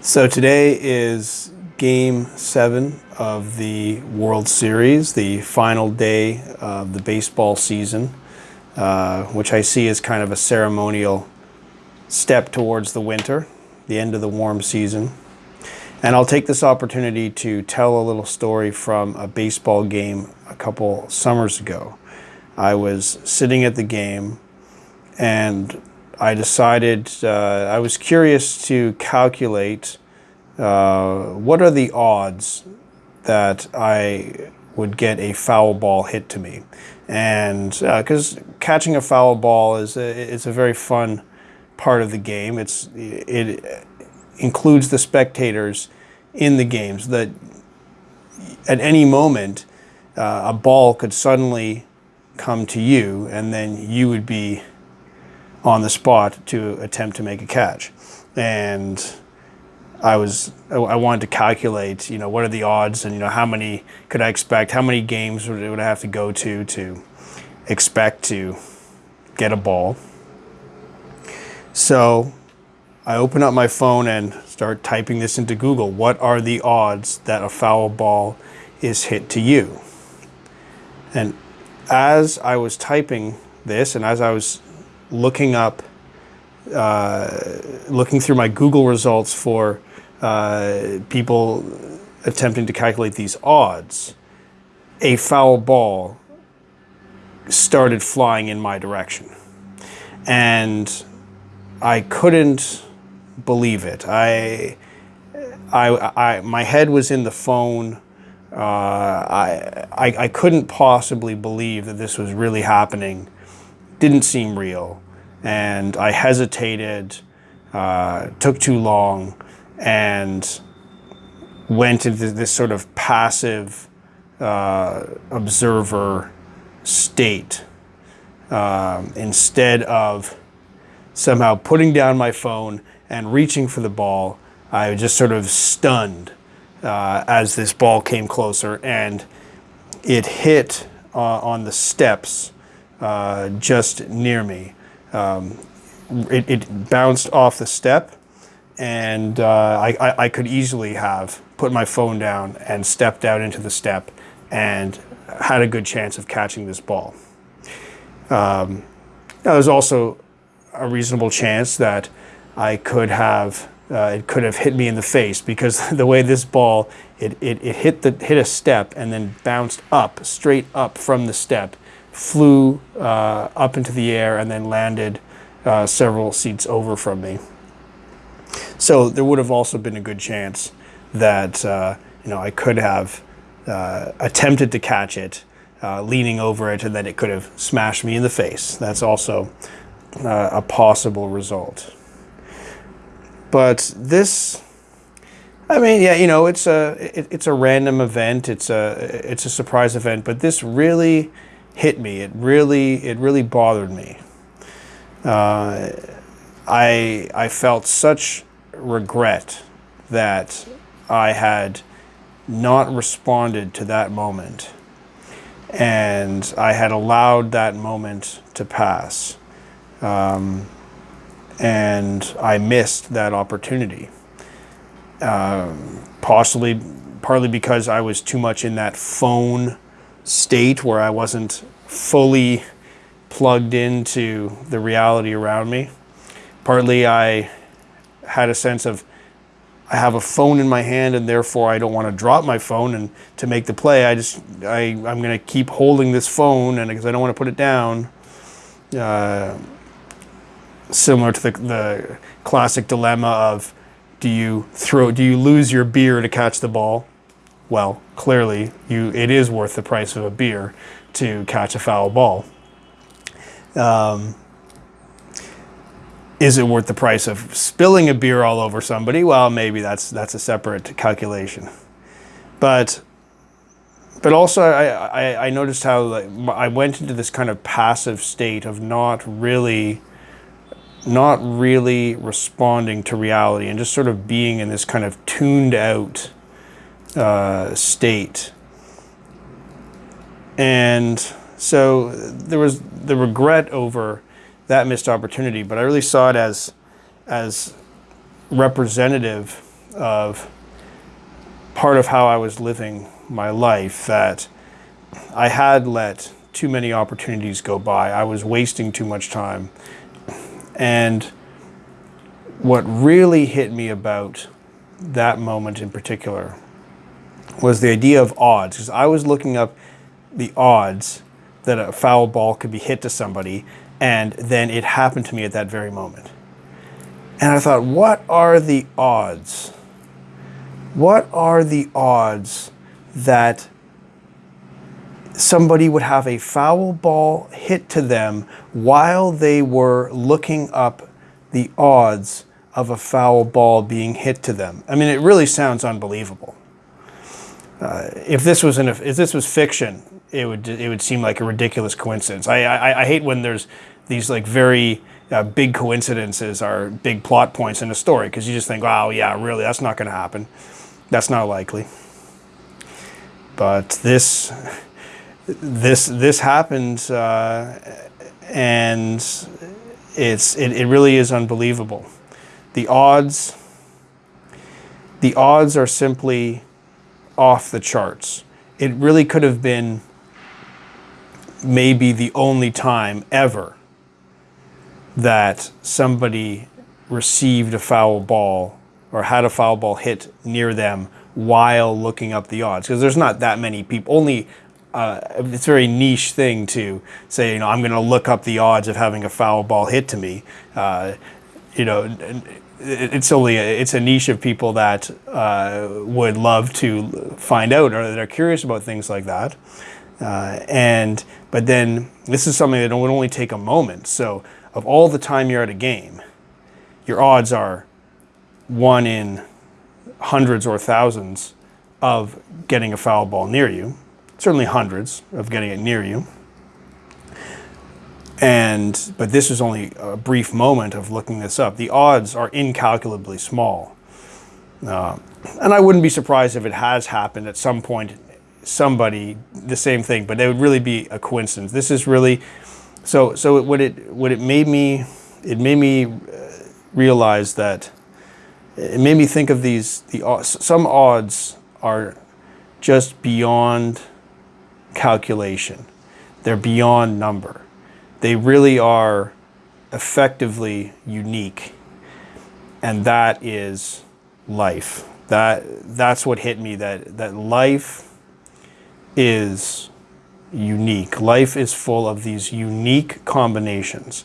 So today is game seven of the World Series, the final day of the baseball season, uh, which I see as kind of a ceremonial step towards the winter, the end of the warm season. And I'll take this opportunity to tell a little story from a baseball game a couple summers ago. I was sitting at the game and I decided, uh, I was curious to calculate uh, what are the odds that I would get a foul ball hit to me. And because uh, catching a foul ball is a, it's a very fun part of the game. It's, it includes the spectators in the games that at any moment uh, a ball could suddenly come to you and then you would be on the spot to attempt to make a catch. And I was I wanted to calculate, you know, what are the odds and you know how many could I expect, how many games would, would I have to go to to expect to get a ball. So I open up my phone and start typing this into Google. What are the odds that a foul ball is hit to you? And as I was typing this and as I was looking up, uh, looking through my Google results for uh, people attempting to calculate these odds, a foul ball started flying in my direction. And I couldn't believe it. I, I, I, my head was in the phone. Uh, I, I, I couldn't possibly believe that this was really happening didn't seem real. And I hesitated, uh, took too long, and went into this sort of passive uh, observer state um, instead of somehow putting down my phone and reaching for the ball. I was just sort of stunned uh, as this ball came closer and it hit uh, on the steps uh, just near me. Um, it, it, bounced off the step and uh, I, I, I, could easily have put my phone down and stepped out into the step and had a good chance of catching this ball. Um, there's also a reasonable chance that I could have uh, it could have hit me in the face because the way this ball it, it, it hit the hit a step and then bounced up straight up from the step flew uh, up into the air and then landed uh, several seats over from me. So there would have also been a good chance that uh, you know I could have uh, attempted to catch it, uh, leaning over it, and then it could have smashed me in the face. That's also uh, a possible result. But this I mean, yeah, you know, it's a it, it's a random event. It's a it's a surprise event, but this really hit me. It really, it really bothered me. Uh, I, I felt such regret that I had not responded to that moment and I had allowed that moment to pass. Um, and I missed that opportunity. Um, possibly, partly because I was too much in that phone state where I wasn't fully plugged into the reality around me. Partly I had a sense of I have a phone in my hand and therefore I don't want to drop my phone and to make the play I just I, I'm going to keep holding this phone and because I don't want to put it down. Uh, similar to the, the classic dilemma of do you throw do you lose your beer to catch the ball well, clearly you it is worth the price of a beer to catch a foul ball. Um, is it worth the price of spilling a beer all over somebody? Well, maybe that's that's a separate calculation. But but also I, I, I noticed how like, I went into this kind of passive state of not really not really responding to reality and just sort of being in this kind of tuned out uh, state. And so there was the regret over that missed opportunity, but I really saw it as, as representative of part of how I was living my life that I had let too many opportunities go by. I was wasting too much time. And what really hit me about that moment in particular was the idea of odds. Because I was looking up the odds that a foul ball could be hit to somebody, and then it happened to me at that very moment. And I thought, what are the odds? What are the odds that somebody would have a foul ball hit to them while they were looking up the odds of a foul ball being hit to them? I mean, it really sounds unbelievable. Uh, if this was an, if this was fiction, it would it would seem like a ridiculous coincidence. I I, I hate when there's these like very uh, big coincidences are big plot points in a story because you just think, oh yeah, really, that's not going to happen. That's not likely. But this, this, this happened, uh, and it's it, it really is unbelievable. The odds, the odds are simply off the charts. It really could have been maybe the only time ever that somebody received a foul ball or had a foul ball hit near them while looking up the odds because there's not that many people only uh, it's a very niche thing to say you know i'm going to look up the odds of having a foul ball hit to me uh, you know it's only a, it's a niche of people that uh, would love to find out or that are curious about things like that uh, and but then this is something that would only take a moment so of all the time you're at a game, your odds are one in hundreds or thousands of getting a foul ball near you. Certainly hundreds of getting it near you. And but this is only a brief moment of looking this up. The odds are incalculably small. Uh, and I wouldn't be surprised if it has happened at some point, somebody, the same thing, but it would really be a coincidence. This is really so so what it what it made me it made me uh, realize that it made me think of these the some odds are just beyond calculation. They're beyond number. They really are effectively unique. And that is life. That that's what hit me that that life is unique. Life is full of these unique combinations.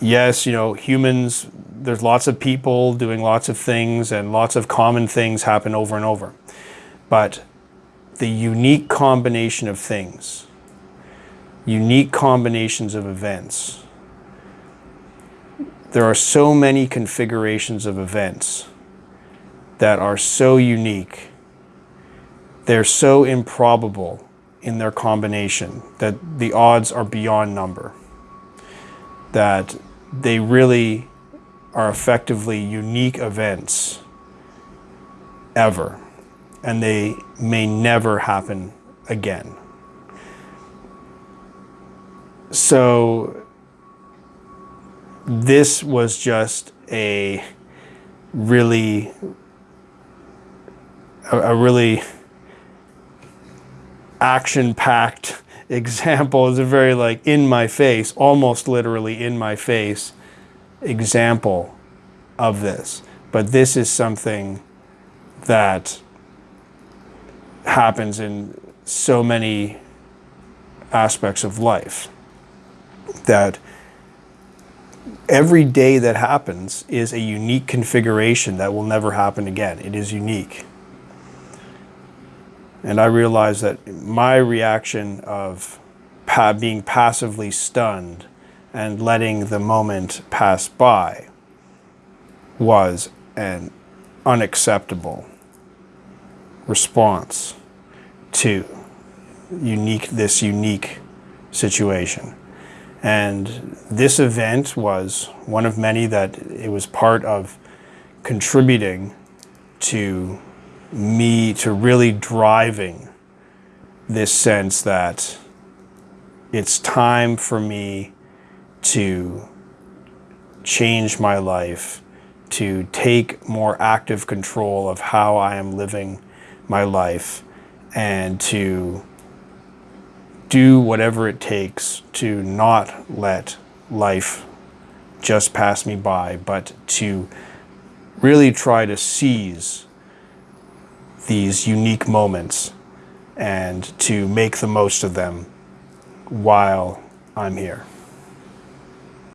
Yes, you know, humans, there's lots of people doing lots of things and lots of common things happen over and over. But the unique combination of things, unique combinations of events, there are so many configurations of events that are so unique, they're so improbable in their combination, that the odds are beyond number, that they really are effectively unique events ever, and they may never happen again. So this was just a really a, a really action packed example is a very like in my face, almost literally in my face example of this. But this is something that happens in so many aspects of life that every day that happens is a unique configuration that will never happen again. It is unique. And I realized that my reaction of pa being passively stunned and letting the moment pass by was an unacceptable response to unique this unique situation. And this event was one of many that it was part of contributing to me to really driving this sense that it's time for me to change my life, to take more active control of how I am living my life and to do whatever it takes to not let life just pass me by, but to really try to seize these unique moments and to make the most of them while I'm here.